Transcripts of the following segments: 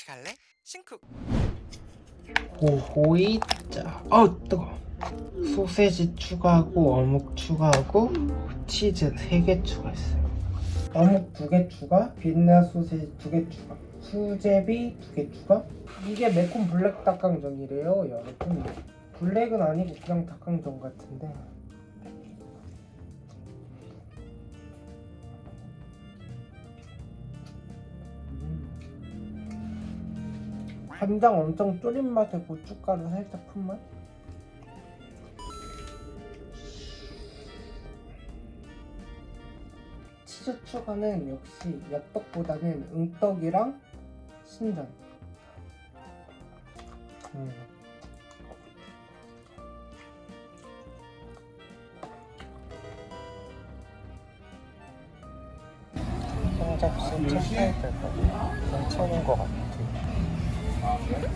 같이 갈래? 신쿡 오호이자 어 뜨거 소세지 추가하고 어묵 추가하고 치즈 3개 추가했어요. 어묵 2개 추가 빛나 소세지 2개 추가 수제비 2개 추가. 이게 매콤 블랙 닭강정이래요 여러분. 블랙은 아니고 그냥 닭강정 같은데 간장 엄청 졸인 맛에 고춧가루 살짝 푼 맛? 치즈 추가는 역시 엽떡보다는 응떡이랑 신전 음. 한 접시 첫 사이드가 괜찮은 것 같아 한잔을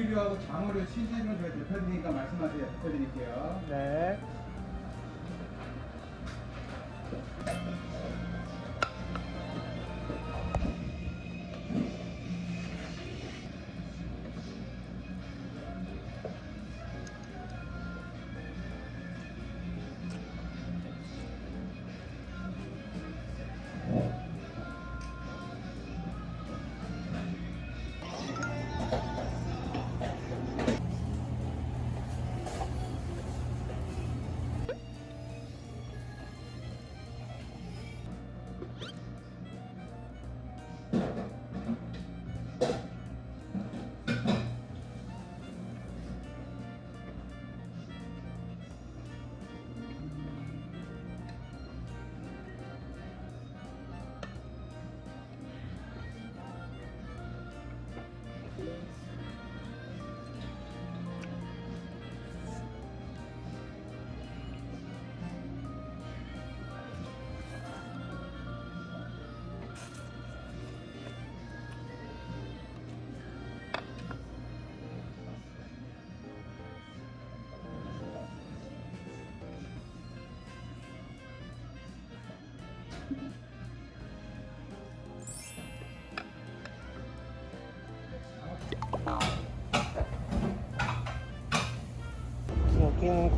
고기류하고 장어류 시즌을 저희 대표드리니까 말씀하세요. 대표드릴게요. 네.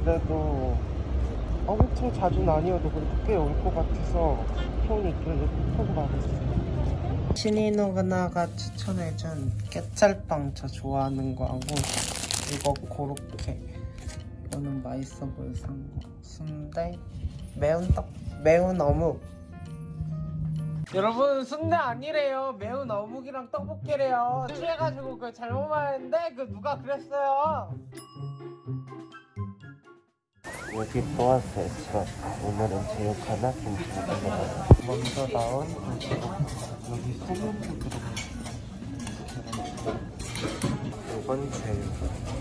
그래도 엄청 자주는 아니어도 그래도 꽤올 것 같아서 형이 있길래 꼭 가겠어요. 신인누나가 추천해준 깨찰빵 저 좋아하는 거 하고 이거 고로케. 이거는 맛있어 보여서 산 거. 순대? 매운 떡 매운 어묵. 여러분 순대 아니래요. 매운 어묵이랑 떡볶이래요. 취해가지고 그 잘못 말했는데 그 누가 그랬어요 여기 보아스에서 오늘은 제육 하나 김치를 먹어요 먼저 나온 여기 소면도 들어가 이건 제육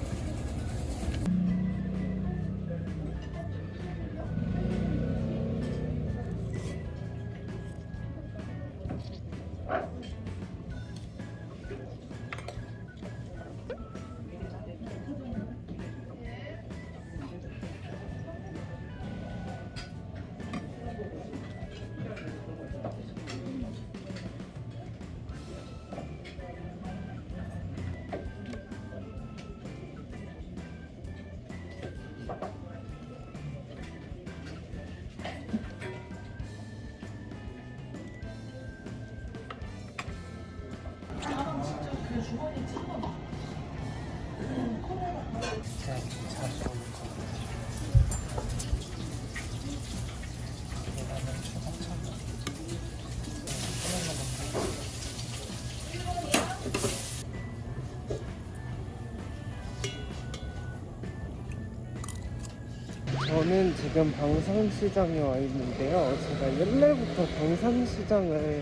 저는 지금 방산시장에 와 있는데요. 제가 옛날부터 방산시장을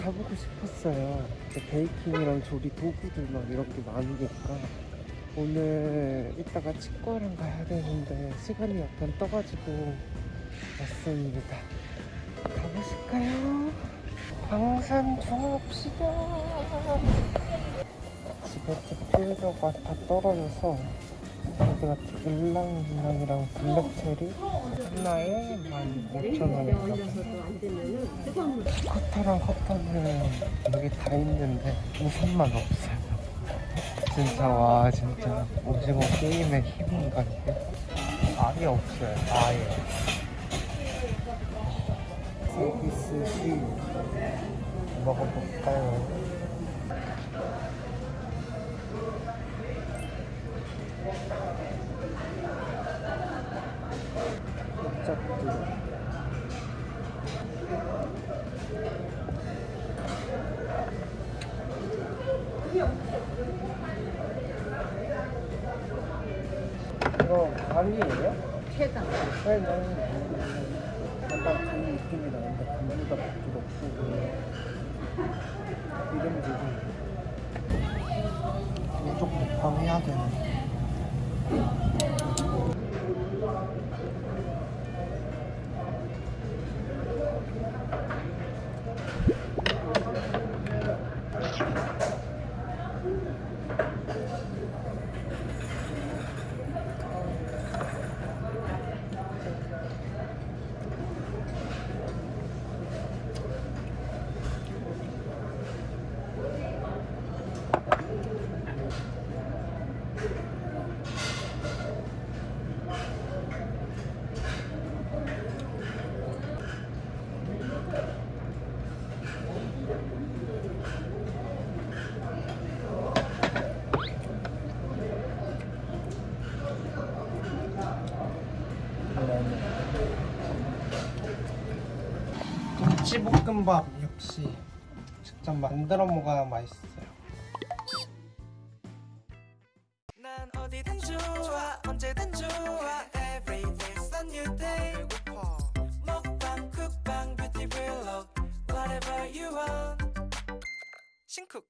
가보고 싶었어요. 베이킹이랑 조리 도구들 막 이런 게 많으니까 오늘 이따가 치과랑 가야 되는데 시간이 약간 떠가지고 왔습니다. 가보실까요? 방산 종합시장. 집에 집필저가 다 떨어져서 같은 일랑일랑이랑 블랙체리? 하나에 15,000원인가? 커터랑 커터는 여기 다 있는데 우산만 없어요. 진짜 와 진짜. 오징어 게임의 힘인가 이게 아예 없어요 아예. 서비스 시 먹어볼까요? 짝들 이거 간이에요? 최강. 네, 약간 간 느낌이 나는데 간보다 부드럽고 이름들이 이쪽 곱하기 해야 되 네 김치볶음밥 역시 직접 만들어 먹어야 맛있어요. 신쿡